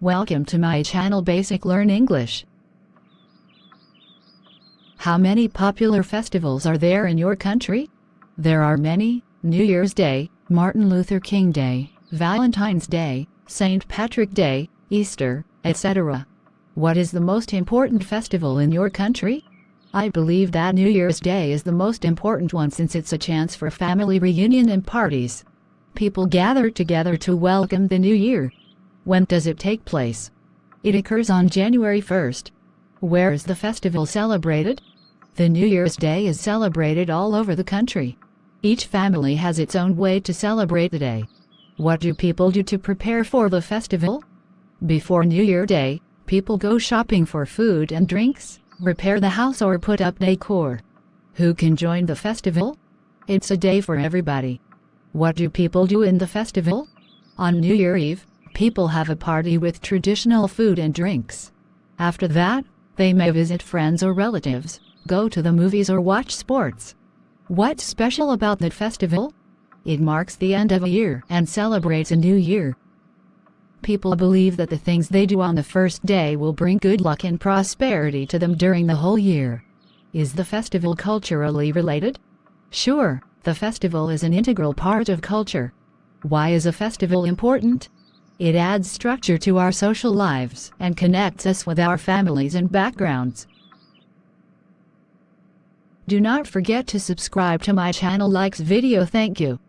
Welcome to my channel Basic Learn English. How many popular festivals are there in your country? There are many, New Year's Day, Martin Luther King Day, Valentine's Day, St. Patrick Day, Easter, etc. What is the most important festival in your country? I believe that New Year's Day is the most important one since it's a chance for family reunion and parties. People gather together to welcome the new year. When does it take place? It occurs on January 1st. Where is the festival celebrated? The New Year's Day is celebrated all over the country. Each family has its own way to celebrate the day. What do people do to prepare for the festival? Before New Year Day, people go shopping for food and drinks, repair the house or put up decor. Who can join the festival? It's a day for everybody. What do people do in the festival? On New Year Eve, people have a party with traditional food and drinks. After that, they may visit friends or relatives, go to the movies or watch sports. What's special about that festival? It marks the end of a year and celebrates a new year. People believe that the things they do on the first day will bring good luck and prosperity to them during the whole year. Is the festival culturally related? Sure, the festival is an integral part of culture. Why is a festival important? It adds structure to our social lives and connects us with our families and backgrounds. Do not forget to subscribe to my channel likes video thank you.